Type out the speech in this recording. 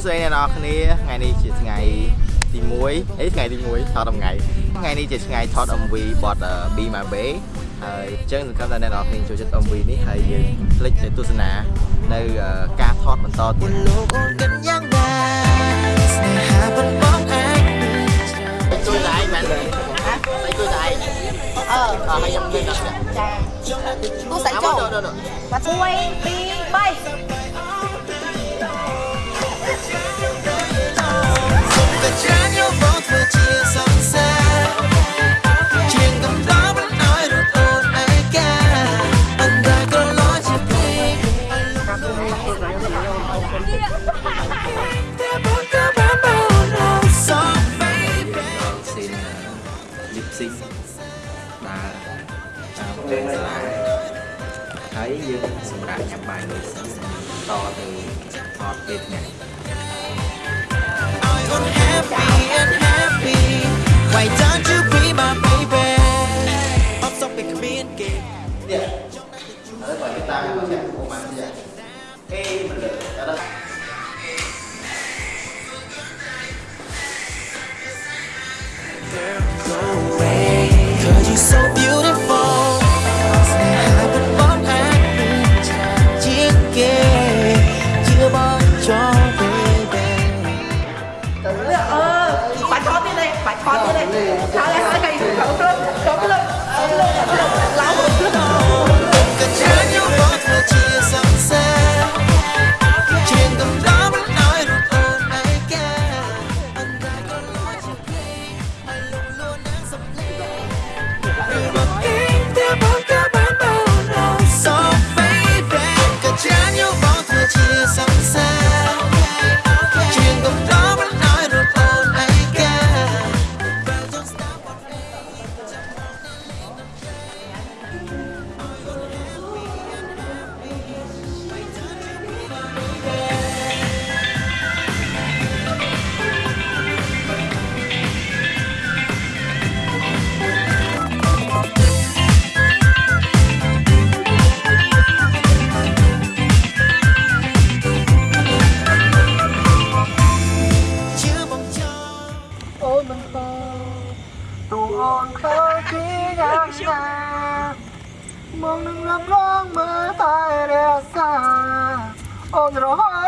ទាំងអស់គ្នាថ្ងៃនេះជាថ្ងៃទី1អីថ្ងៃទី1ថតថ្ងៃថ្ងៃនេះជាថ្ងៃថត MV បទ Be My Bay ហើយអញ្ចឹងសង្ឃឹមថាអ្នកនរគ្នាចូលចិត្ត MV នេះហើយយើងคลิกទៅទស្សនានៅការថតបន្តទៀត លោកអូនគិតយ៉ាងណាស្នេហាប៉ុនបងអាច ជួយតែឯងមែនទេហ៎តែជួយតែឯង អឺ អស់ហើយខ្ញុំនិយាយដល់នេះ ចាទូសាច់ចូល ដល់ដល់ បាត់1 2 3 តាមផ្ទះសាលាហើយយើងសម្រាប់ញ៉ាំបាយមួយសិនតទៅថតពេលថ្ងៃ I'm happy and happy Why don't you be my baby អត់សុខពីគ្មានគេ Iya. Ada Pak kita masih aku masih ya. Eh, bener. Ada Cause ទៀតទេបាច់ថត ទូអូនខើពីយ៉ាងណាមកនឹងรับរងមើលតែរសាអូនរហូត